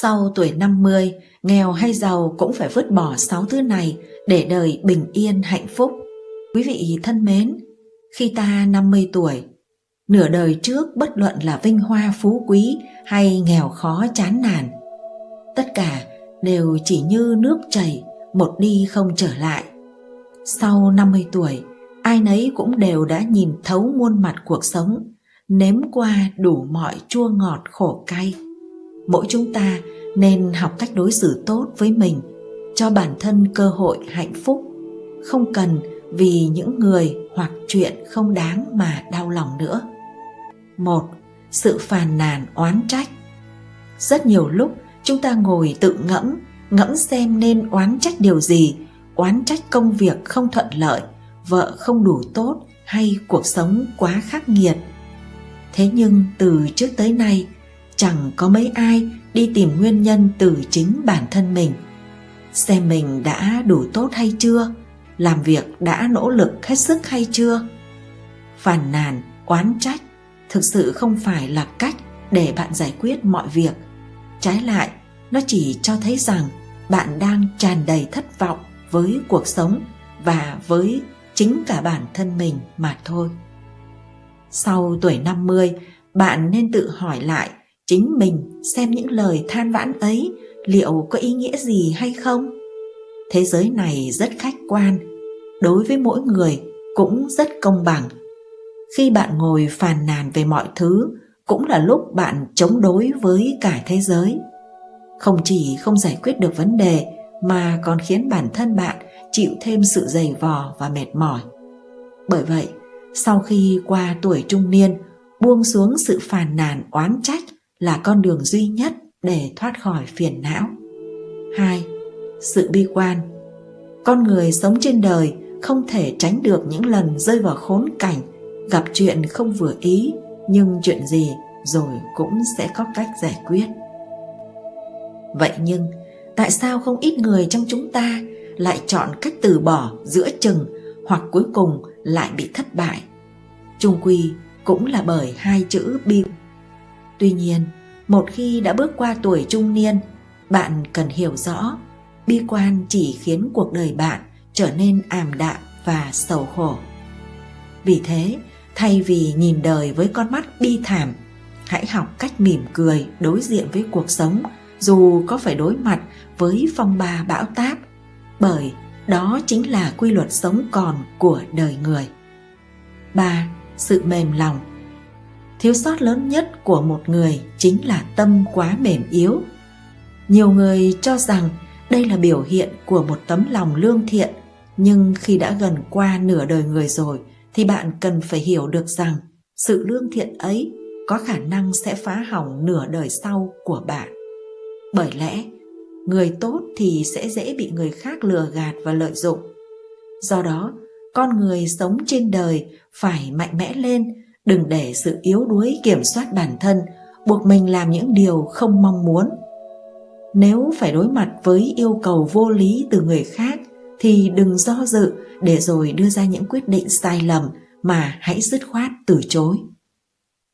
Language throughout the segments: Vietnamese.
Sau tuổi 50, nghèo hay giàu cũng phải vứt bỏ sáu thứ này để đời bình yên hạnh phúc. Quý vị thân mến, khi ta 50 tuổi, nửa đời trước bất luận là vinh hoa phú quý hay nghèo khó chán nản, tất cả đều chỉ như nước chảy, một đi không trở lại. Sau 50 tuổi, ai nấy cũng đều đã nhìn thấu muôn mặt cuộc sống, nếm qua đủ mọi chua ngọt khổ cay. Mỗi chúng ta nên học cách đối xử tốt với mình, cho bản thân cơ hội hạnh phúc, không cần vì những người hoặc chuyện không đáng mà đau lòng nữa. Một, sự phàn nàn oán trách. Rất nhiều lúc chúng ta ngồi tự ngẫm, ngẫm xem nên oán trách điều gì, oán trách công việc không thuận lợi, vợ không đủ tốt hay cuộc sống quá khắc nghiệt. Thế nhưng từ trước tới nay, chẳng có mấy ai đi tìm nguyên nhân từ chính bản thân mình. Xem mình đã đủ tốt hay chưa, làm việc đã nỗ lực hết sức hay chưa. Phàn nàn, oán trách thực sự không phải là cách để bạn giải quyết mọi việc. Trái lại, nó chỉ cho thấy rằng bạn đang tràn đầy thất vọng với cuộc sống và với chính cả bản thân mình mà thôi. Sau tuổi 50, bạn nên tự hỏi lại chính mình xem những lời than vãn ấy liệu có ý nghĩa gì hay không. Thế giới này rất khách quan, đối với mỗi người cũng rất công bằng. Khi bạn ngồi phàn nàn về mọi thứ, cũng là lúc bạn chống đối với cả thế giới. Không chỉ không giải quyết được vấn đề mà còn khiến bản thân bạn chịu thêm sự dày vò và mệt mỏi. Bởi vậy, sau khi qua tuổi trung niên, buông xuống sự phàn nàn oán trách là con đường duy nhất để thoát khỏi phiền não. 2. Sự bi quan Con người sống trên đời không thể tránh được những lần rơi vào khốn cảnh, gặp chuyện không vừa ý, nhưng chuyện gì rồi cũng sẽ có cách giải quyết. Vậy nhưng, tại sao không ít người trong chúng ta lại chọn cách từ bỏ giữa chừng hoặc cuối cùng lại bị thất bại? Trung quy cũng là bởi hai chữ bi Tuy nhiên, một khi đã bước qua tuổi trung niên, bạn cần hiểu rõ, bi quan chỉ khiến cuộc đời bạn trở nên ảm đạm và sầu khổ. Vì thế, thay vì nhìn đời với con mắt bi thảm, hãy học cách mỉm cười đối diện với cuộc sống dù có phải đối mặt với phong ba bão táp, bởi đó chính là quy luật sống còn của đời người. 3. Sự mềm lòng thiếu sót lớn nhất của một người chính là tâm quá mềm yếu. Nhiều người cho rằng đây là biểu hiện của một tấm lòng lương thiện, nhưng khi đã gần qua nửa đời người rồi thì bạn cần phải hiểu được rằng sự lương thiện ấy có khả năng sẽ phá hỏng nửa đời sau của bạn. Bởi lẽ, người tốt thì sẽ dễ bị người khác lừa gạt và lợi dụng. Do đó, con người sống trên đời phải mạnh mẽ lên đừng để sự yếu đuối kiểm soát bản thân buộc mình làm những điều không mong muốn. Nếu phải đối mặt với yêu cầu vô lý từ người khác, thì đừng do dự để rồi đưa ra những quyết định sai lầm mà hãy dứt khoát từ chối.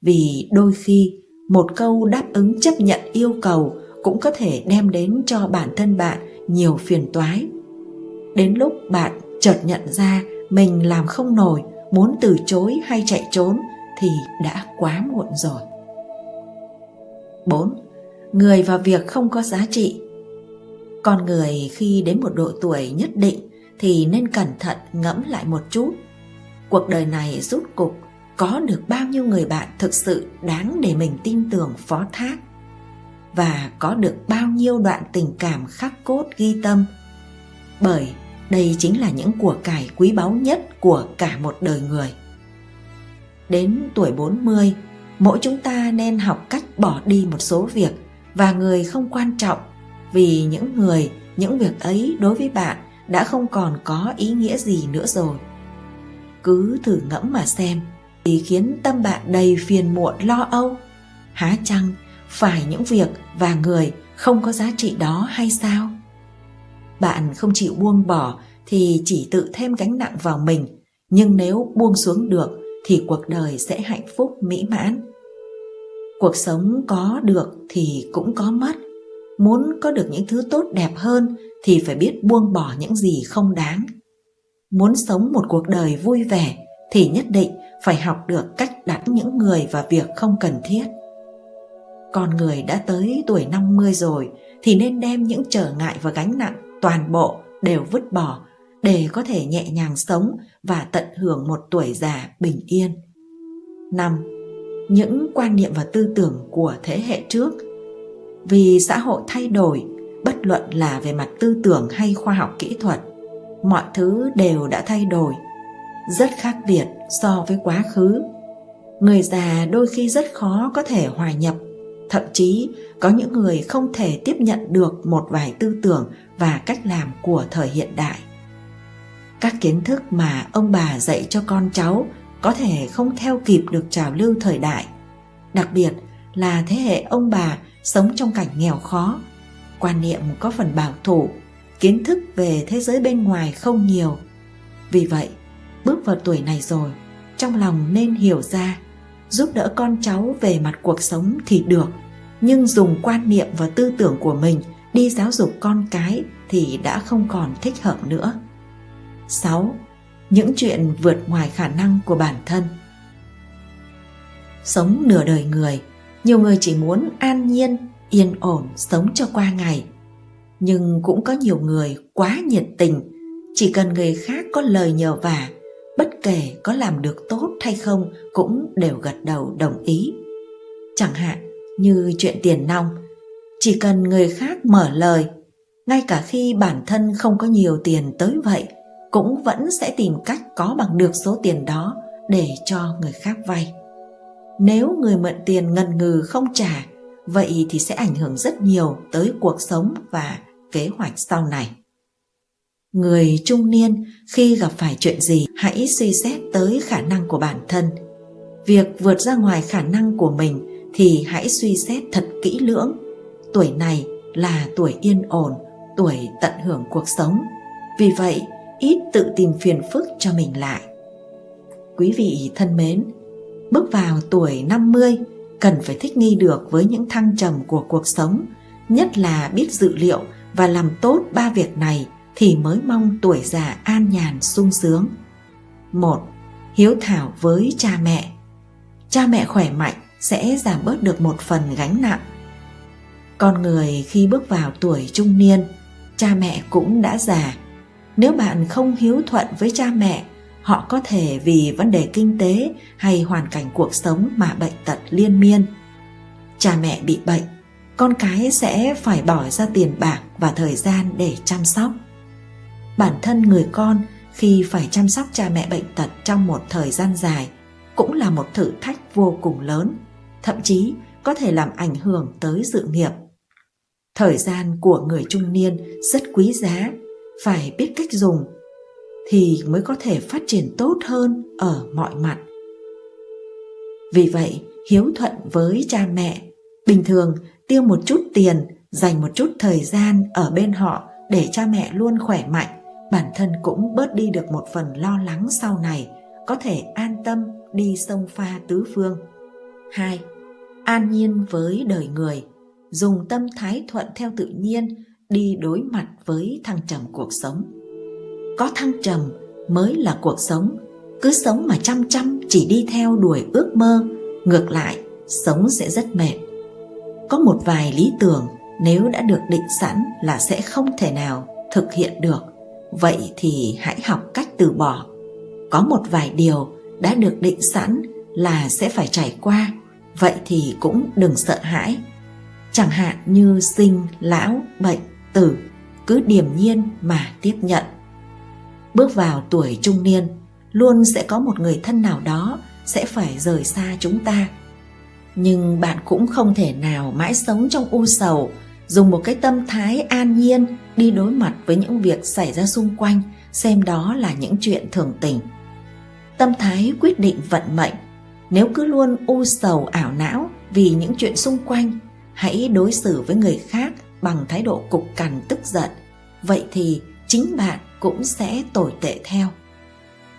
Vì đôi khi, một câu đáp ứng chấp nhận yêu cầu cũng có thể đem đến cho bản thân bạn nhiều phiền toái. Đến lúc bạn chợt nhận ra mình làm không nổi, muốn từ chối hay chạy trốn thì đã quá muộn rồi. 4. Người và việc không có giá trị Con người khi đến một độ tuổi nhất định thì nên cẩn thận ngẫm lại một chút. Cuộc đời này rút cục có được bao nhiêu người bạn thực sự đáng để mình tin tưởng, phó thác và có được bao nhiêu đoạn tình cảm khắc cốt ghi tâm bởi đây chính là những của cải quý báu nhất của cả một đời người đến tuổi 40, mỗi chúng ta nên học cách bỏ đi một số việc và người không quan trọng vì những người, những việc ấy đối với bạn đã không còn có ý nghĩa gì nữa rồi. Cứ thử ngẫm mà xem, thì khiến tâm bạn đầy phiền muộn lo âu. Há chăng phải những việc và người không có giá trị đó hay sao? Bạn không chịu buông bỏ thì chỉ tự thêm gánh nặng vào mình, nhưng nếu buông xuống được thì cuộc đời sẽ hạnh phúc mỹ mãn cuộc sống có được thì cũng có mất muốn có được những thứ tốt đẹp hơn thì phải biết buông bỏ những gì không đáng. Muốn sống một cuộc đời vui vẻ thì nhất định phải học được cách đặt những người và việc không cần thiết. Con người đã tới tuổi 50 rồi thì nên đem những trở ngại và gánh nặng toàn bộ đều vứt bỏ để có thể nhẹ nhàng sống và tận hưởng một tuổi già bình yên. 5. Những quan niệm và tư tưởng của thế hệ trước Vì xã hội thay đổi, bất luận là về mặt tư tưởng hay khoa học kỹ thuật, mọi thứ đều đã thay đổi, rất khác biệt so với quá khứ. Người già đôi khi rất khó có thể hòa nhập, thậm chí có những người không thể tiếp nhận được một vài tư tưởng và cách làm của thời hiện đại các kiến thức mà ông bà dạy cho con cháu có thể không theo kịp được trào lưu thời đại. Đặc biệt là thế hệ ông bà sống trong cảnh nghèo khó. Quan niệm có phần bảo thủ, kiến thức về thế giới bên ngoài không nhiều. Vì vậy, bước vào tuổi này rồi, trong lòng nên hiểu ra, giúp đỡ con cháu về mặt cuộc sống thì được, nhưng dùng quan niệm và tư tưởng của mình đi giáo dục con cái thì đã không còn thích hợp nữa. 6. Những chuyện vượt ngoài khả năng của bản thân Sống nửa đời người, nhiều người chỉ muốn an nhiên, yên ổn sống cho qua ngày. Nhưng cũng có nhiều người quá nhiệt tình, chỉ cần người khác có lời nhờ vả, bất kể có làm được tốt hay không cũng đều gật đầu đồng ý. Chẳng hạn như chuyện tiền nong, chỉ cần người khác mở lời, ngay cả khi bản thân không có nhiều tiền tới vậy, cũng vẫn sẽ tìm cách có bằng được số tiền đó để cho người khác vay. Nếu người mượn tiền ngần ngừ không trả, vậy thì sẽ ảnh hưởng rất nhiều tới cuộc sống và kế hoạch sau này. Người trung niên khi gặp phải chuyện gì hãy suy xét tới khả năng của bản thân. Việc vượt ra ngoài khả năng của mình thì hãy suy xét thật kỹ lưỡng. Tuổi này là tuổi yên ổn, tuổi tận hưởng cuộc sống. Vì vậy, ít tự tìm phiền phức cho mình lại. Quý vị thân mến, bước vào tuổi 50 cần phải thích nghi được với những thăng trầm của cuộc sống, nhất là biết dự liệu và làm tốt ba việc này thì mới mong tuổi già an nhàn sung sướng. một Hiếu thảo với cha mẹ. Cha mẹ khỏe mạnh sẽ giảm bớt được một phần gánh nặng. Con người khi bước vào tuổi trung niên, cha mẹ cũng đã già nếu bạn không hiếu thuận với cha mẹ, họ có thể vì vấn đề kinh tế hay hoàn cảnh cuộc sống mà bệnh tật liên miên. Cha mẹ bị bệnh, con cái sẽ phải bỏ ra tiền bạc và thời gian để chăm sóc. Bản thân người con khi phải chăm sóc cha mẹ bệnh tật trong một thời gian dài cũng là một thử thách vô cùng lớn, thậm chí có thể làm ảnh hưởng tới sự nghiệp. Thời gian của người trung niên rất quý giá phải biết cách dùng thì mới có thể phát triển tốt hơn ở mọi mặt vì vậy, hiếu thuận với cha mẹ, bình thường tiêu một chút tiền, dành một chút thời gian ở bên họ để cha mẹ luôn khỏe mạnh, bản thân cũng bớt đi được một phần lo lắng sau này, có thể an tâm đi sông pha tứ phương 2. An nhiên với đời người, dùng tâm thái thuận theo tự nhiên đi đối mặt với thăng trầm cuộc sống. Có thăng trầm mới là cuộc sống. Cứ sống mà chăm chăm, chỉ đi theo đuổi ước mơ, ngược lại, sống sẽ rất mệt. Có một vài lý tưởng, nếu đã được định sẵn là sẽ không thể nào thực hiện được. Vậy thì hãy học cách từ bỏ. Có một vài điều đã được định sẵn là sẽ phải trải qua. Vậy thì cũng đừng sợ hãi. Chẳng hạn như sinh, lão, bệnh tử, cứ điềm nhiên mà tiếp nhận. Bước vào tuổi trung niên, luôn sẽ có một người thân nào đó sẽ phải rời xa chúng ta. Nhưng bạn cũng không thể nào mãi sống trong u sầu, dùng một cái tâm thái an nhiên đi đối mặt với những việc xảy ra xung quanh, xem đó là những chuyện thường tình. Tâm thái quyết định vận mệnh. Nếu cứ luôn u sầu ảo não vì những chuyện xung quanh, hãy đối xử với người khác bằng thái độ cục cằn tức giận, vậy thì chính bạn cũng sẽ tồi tệ theo.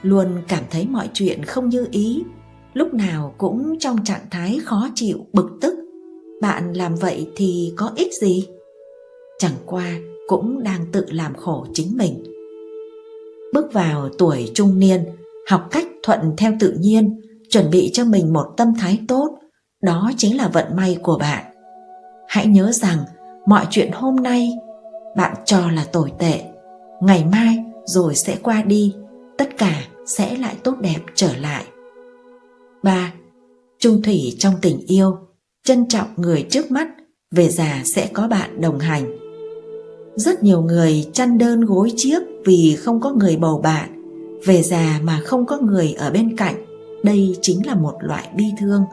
Luôn cảm thấy mọi chuyện không như ý, lúc nào cũng trong trạng thái khó chịu, bực tức. Bạn làm vậy thì có ích gì? Chẳng qua cũng đang tự làm khổ chính mình. Bước vào tuổi trung niên, học cách thuận theo tự nhiên, chuẩn bị cho mình một tâm thái tốt, đó chính là vận may của bạn. Hãy nhớ rằng mọi chuyện hôm nay, bạn cho là tồi tệ. Ngày mai rồi sẽ qua đi, tất cả sẽ lại tốt đẹp trở lại. 3. Trung thủy trong tình yêu, trân trọng người trước mắt, về già sẽ có bạn đồng hành. Rất nhiều người chăn đơn gối chiếc vì không có người bầu bạn, về già mà không có người ở bên cạnh, đây chính là một loại bi thương.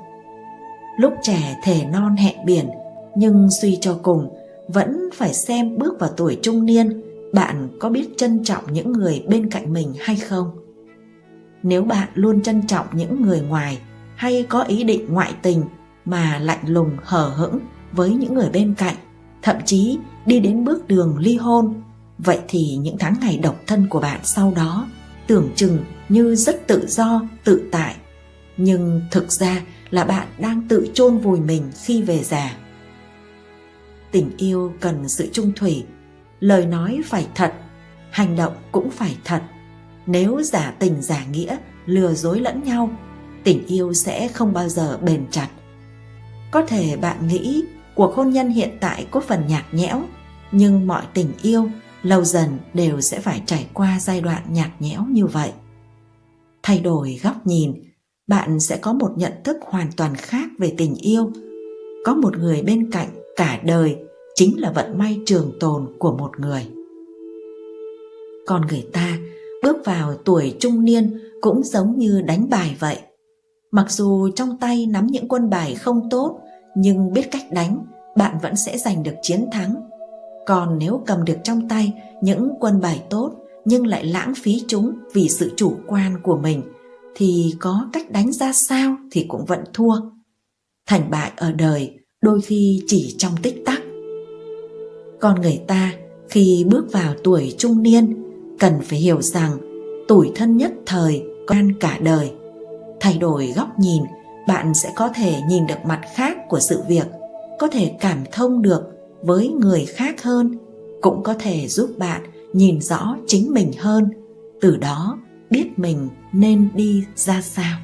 Lúc trẻ thể non hẹn biển, nhưng suy cho cùng vẫn phải xem bước vào tuổi trung niên, bạn có biết trân trọng những người bên cạnh mình hay không? Nếu bạn luôn trân trọng những người ngoài hay có ý định ngoại tình mà lạnh lùng hờ hững với những người bên cạnh, thậm chí đi đến bước đường ly hôn, vậy thì những tháng ngày độc thân của bạn sau đó tưởng chừng như rất tự do, tự tại. Nhưng thực ra là bạn đang tự chôn vùi mình khi về già tình yêu cần sự trung thủy. Lời nói phải thật, hành động cũng phải thật. Nếu giả tình giả nghĩa lừa dối lẫn nhau, tình yêu sẽ không bao giờ bền chặt. Có thể bạn nghĩ cuộc hôn nhân hiện tại có phần nhạt nhẽo, nhưng mọi tình yêu lâu dần đều sẽ phải trải qua giai đoạn nhạt nhẽo như vậy. Thay đổi góc nhìn, bạn sẽ có một nhận thức hoàn toàn khác về tình yêu. Có một người bên cạnh cả đời chính là vận may trường tồn của một người. Còn người ta bước vào tuổi trung niên cũng giống như đánh bài vậy. Mặc dù trong tay nắm những quân bài không tốt, nhưng biết cách đánh, bạn vẫn sẽ giành được chiến thắng. Còn nếu cầm được trong tay những quân bài tốt nhưng lại lãng phí chúng vì sự chủ quan của mình, thì có cách đánh ra sao thì cũng vẫn thua. Thành bại ở đời đôi khi chỉ trong tích tắc. Con người ta khi bước vào tuổi trung niên cần phải hiểu rằng tuổi thân nhất thời quan cả đời. Thay đổi góc nhìn, bạn sẽ có thể nhìn được mặt khác của sự việc, có thể cảm thông được với người khác hơn, cũng có thể giúp bạn nhìn rõ chính mình hơn, từ đó biết mình nên đi ra sao.